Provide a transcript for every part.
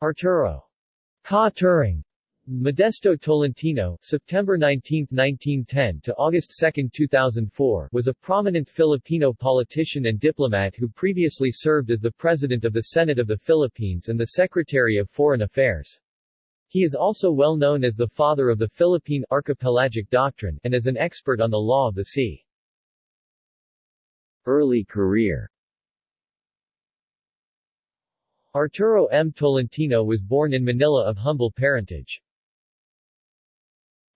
Arturo Ka Turing Modesto Tolentino September 19, 1910 to August 2, 2004 was a prominent Filipino politician and diplomat who previously served as the President of the Senate of the Philippines and the Secretary of Foreign Affairs. He is also well known as the father of the Philippine archipelagic doctrine, and as an expert on the law of the sea. Early career Arturo M. Tolentino was born in Manila of humble parentage.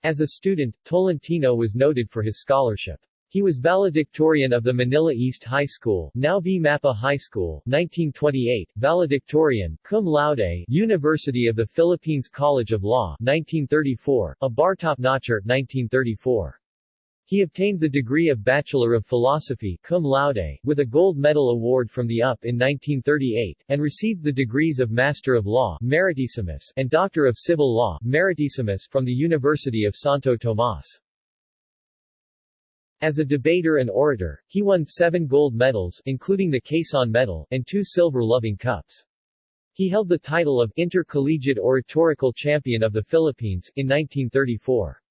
As a student, Tolentino was noted for his scholarship. He was valedictorian of the Manila East High School, now V. Mapa High School, 1928, valedictorian, cum laude, University of the Philippines College of Law, 1934, a bar top-notcher, 1934. He obtained the degree of Bachelor of Philosophy cum laude, with a gold medal award from the UP in 1938, and received the degrees of Master of Law Meritissimus and Doctor of Civil Law Meritissimus from the University of Santo Tomas. As a debater and orator, he won seven gold medals including the Quezon Medal, and two silver loving cups. He held the title of Intercollegiate Oratorical Champion of the Philippines, in 1934.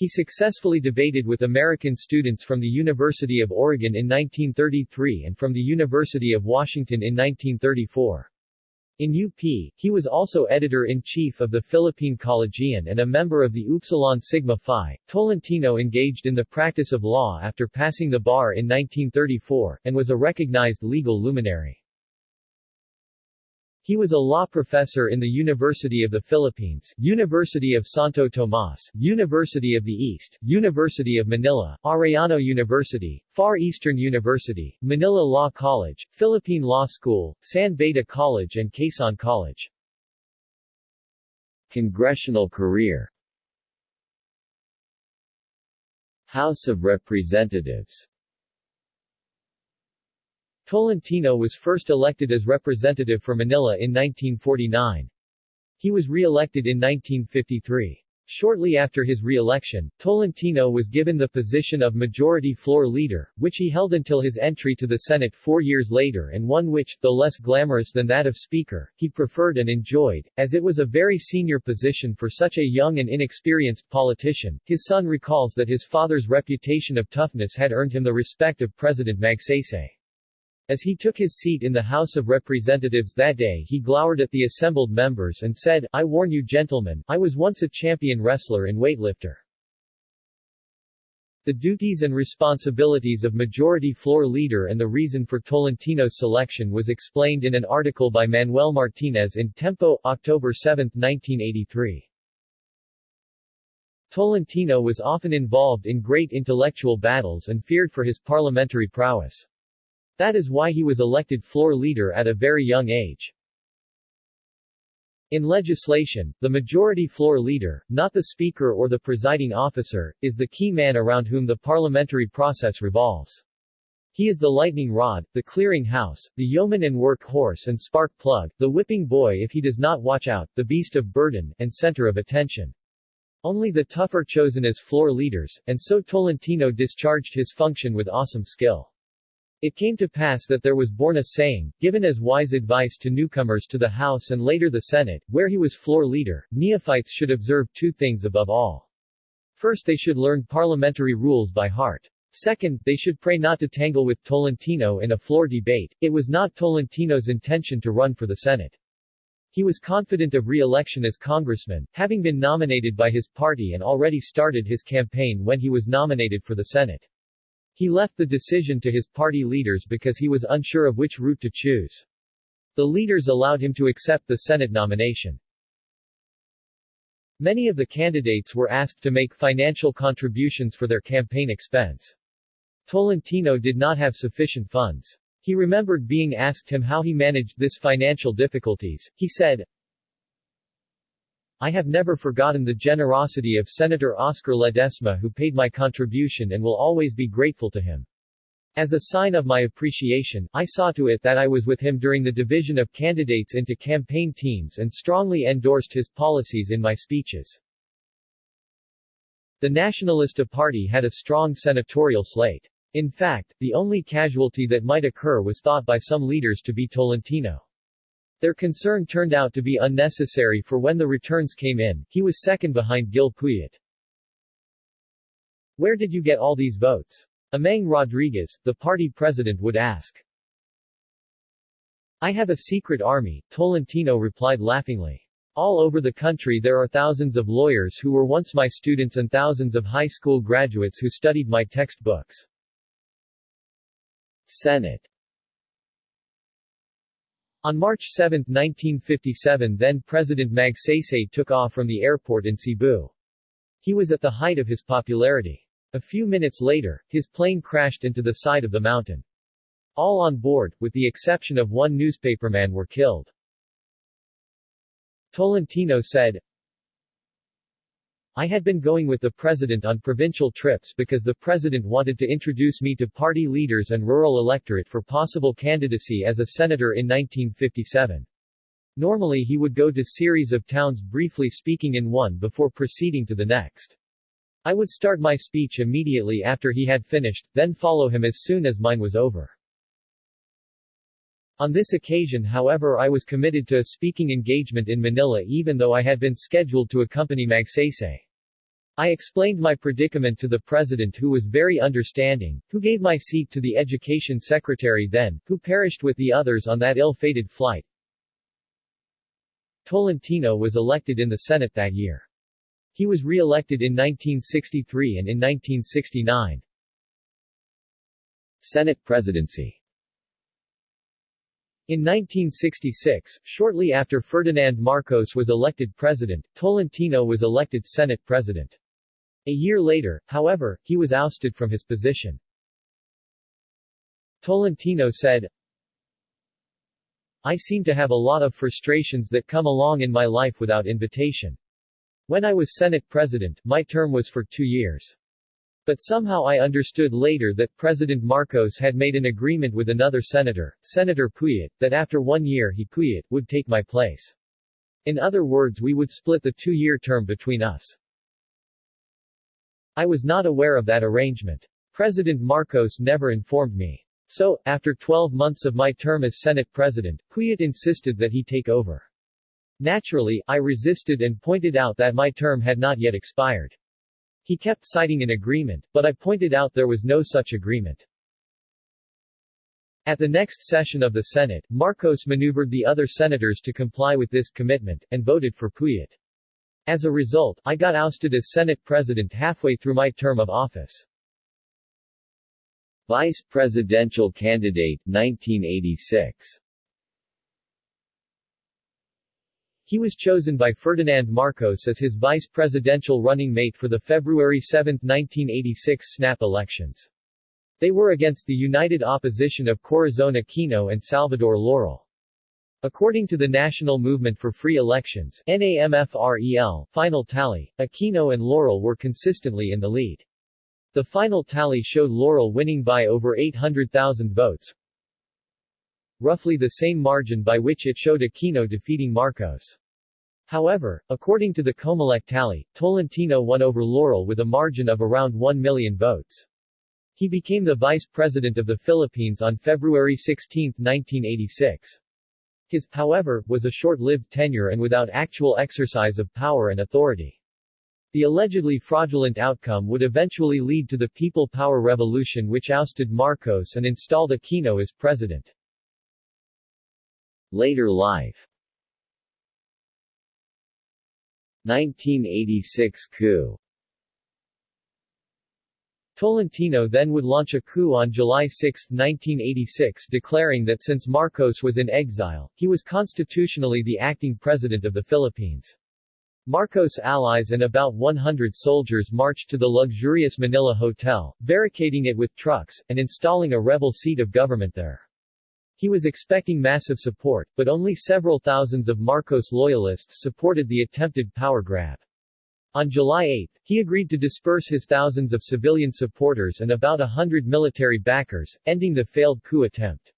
He successfully debated with American students from the University of Oregon in 1933 and from the University of Washington in 1934. In UP, he was also editor-in-chief of the Philippine Collegian and a member of the Upsilon Sigma Phi. Tolentino engaged in the practice of law after passing the bar in 1934, and was a recognized legal luminary. He was a law professor in the University of the Philippines, University of Santo Tomas, University of the East, University of Manila, Arellano University, Far Eastern University, Manila Law College, Philippine Law School, San Beda College and Quezon College. Congressional career House of Representatives Tolentino was first elected as representative for Manila in 1949. He was re-elected in 1953. Shortly after his re-election, Tolentino was given the position of Majority Floor Leader, which he held until his entry to the Senate four years later and one which, though less glamorous than that of Speaker, he preferred and enjoyed, as it was a very senior position for such a young and inexperienced politician. His son recalls that his father's reputation of toughness had earned him the respect of President Magsaysay. As he took his seat in the House of Representatives that day he glowered at the assembled members and said, I warn you gentlemen, I was once a champion wrestler and weightlifter. The duties and responsibilities of Majority Floor Leader and the reason for Tolentino's selection was explained in an article by Manuel Martinez in Tempo, October 7, 1983. Tolentino was often involved in great intellectual battles and feared for his parliamentary prowess. That is why he was elected floor leader at a very young age. In legislation, the majority floor leader, not the speaker or the presiding officer, is the key man around whom the parliamentary process revolves. He is the lightning rod, the clearing house, the yeoman and work horse and spark plug, the whipping boy if he does not watch out, the beast of burden, and center of attention. Only the tough are chosen as floor leaders, and so Tolentino discharged his function with awesome skill. It came to pass that there was born a saying, given as wise advice to newcomers to the House and later the Senate, where he was floor leader, neophytes should observe two things above all. First they should learn parliamentary rules by heart. Second, they should pray not to tangle with Tolentino in a floor debate. It was not Tolentino's intention to run for the Senate. He was confident of re-election as congressman, having been nominated by his party and already started his campaign when he was nominated for the Senate. He left the decision to his party leaders because he was unsure of which route to choose. The leaders allowed him to accept the Senate nomination. Many of the candidates were asked to make financial contributions for their campaign expense. Tolentino did not have sufficient funds. He remembered being asked him how he managed this financial difficulties. He said, I have never forgotten the generosity of Senator Oscar Ledesma who paid my contribution and will always be grateful to him. As a sign of my appreciation, I saw to it that I was with him during the division of candidates into campaign teams and strongly endorsed his policies in my speeches. The Nacionalista Party had a strong senatorial slate. In fact, the only casualty that might occur was thought by some leaders to be Tolentino. Their concern turned out to be unnecessary for when the returns came in, he was second behind Gil Puyat. Where did you get all these votes? Amang Rodriguez, the party president would ask. I have a secret army, Tolentino replied laughingly. All over the country there are thousands of lawyers who were once my students and thousands of high school graduates who studied my textbooks. Senate on March 7, 1957 then-President Magsaysay took off from the airport in Cebu. He was at the height of his popularity. A few minutes later, his plane crashed into the side of the mountain. All on board, with the exception of one newspaperman were killed. Tolentino said, I had been going with the president on provincial trips because the president wanted to introduce me to party leaders and rural electorate for possible candidacy as a senator in 1957. Normally he would go to series of towns briefly speaking in one before proceeding to the next. I would start my speech immediately after he had finished, then follow him as soon as mine was over. On this occasion however I was committed to a speaking engagement in Manila even though I had been scheduled to accompany Magsaysay. I explained my predicament to the president who was very understanding, who gave my seat to the education secretary then, who perished with the others on that ill-fated flight. Tolentino was elected in the Senate that year. He was re-elected in 1963 and in 1969. Senate presidency in 1966, shortly after Ferdinand Marcos was elected president, Tolentino was elected Senate president. A year later, however, he was ousted from his position. Tolentino said, I seem to have a lot of frustrations that come along in my life without invitation. When I was Senate president, my term was for two years. But somehow I understood later that President Marcos had made an agreement with another senator, Senator Puyat, that after one year he Puyat, would take my place. In other words we would split the two-year term between us. I was not aware of that arrangement. President Marcos never informed me. So, after 12 months of my term as Senate President, Puyat insisted that he take over. Naturally, I resisted and pointed out that my term had not yet expired. He kept citing an agreement, but I pointed out there was no such agreement. At the next session of the Senate, Marcos maneuvered the other senators to comply with this commitment, and voted for Puyat. As a result, I got ousted as Senate President halfway through my term of office. Vice Presidential Candidate, 1986 He was chosen by Ferdinand Marcos as his vice presidential running mate for the February 7, 1986 snap elections. They were against the united opposition of Corazon Aquino and Salvador Laurel. According to the National Movement for Free Elections NAMFREL, final tally, Aquino and Laurel were consistently in the lead. The final tally showed Laurel winning by over 800,000 votes, roughly the same margin by which it showed Aquino defeating Marcos. However, according to the Comelec tally, Tolentino won over Laurel with a margin of around 1 million votes. He became the Vice President of the Philippines on February 16, 1986. His, however, was a short-lived tenure and without actual exercise of power and authority. The allegedly fraudulent outcome would eventually lead to the People Power Revolution which ousted Marcos and installed Aquino as president. Later life 1986 coup Tolentino then would launch a coup on July 6, 1986 declaring that since Marcos was in exile, he was constitutionally the acting president of the Philippines. Marcos' allies and about 100 soldiers marched to the luxurious Manila Hotel, barricading it with trucks, and installing a rebel seat of government there. He was expecting massive support, but only several thousands of Marcos loyalists supported the attempted power grab. On July 8, he agreed to disperse his thousands of civilian supporters and about a hundred military backers, ending the failed coup attempt.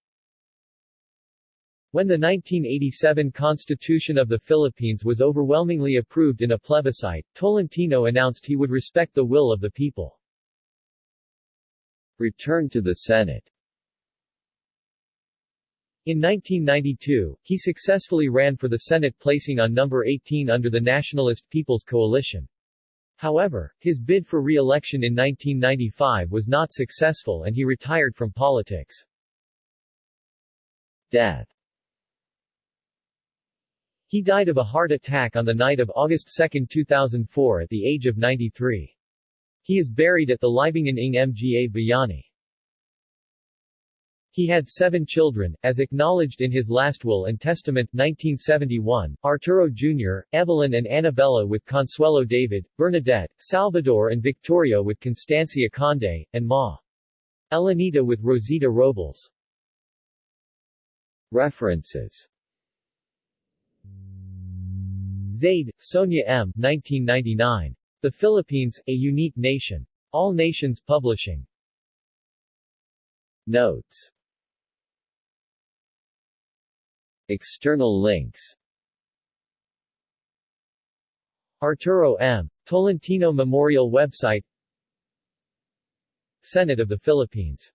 When the 1987 Constitution of the Philippines was overwhelmingly approved in a plebiscite, Tolentino announced he would respect the will of the people. Return to the Senate In 1992, he successfully ran for the Senate placing on number 18 under the Nationalist People's Coalition. However, his bid for re-election in 1995 was not successful and he retired from politics. Death He died of a heart attack on the night of August 2, 2004 at the age of 93. He is buried at the Libingan ng Mga Bayani. He had seven children, as acknowledged in his last will and testament 1971, Arturo Jr., Evelyn and Annabella with Consuelo David, Bernadette, Salvador and Victoria with Constancia Conde, and Ma. Elenita with Rosita Robles. References Zaide, Sonia M. 1999. The Philippines, A Unique Nation. All Nations Publishing. Notes External links. Arturo M. Tolentino Memorial Website. Senate of the Philippines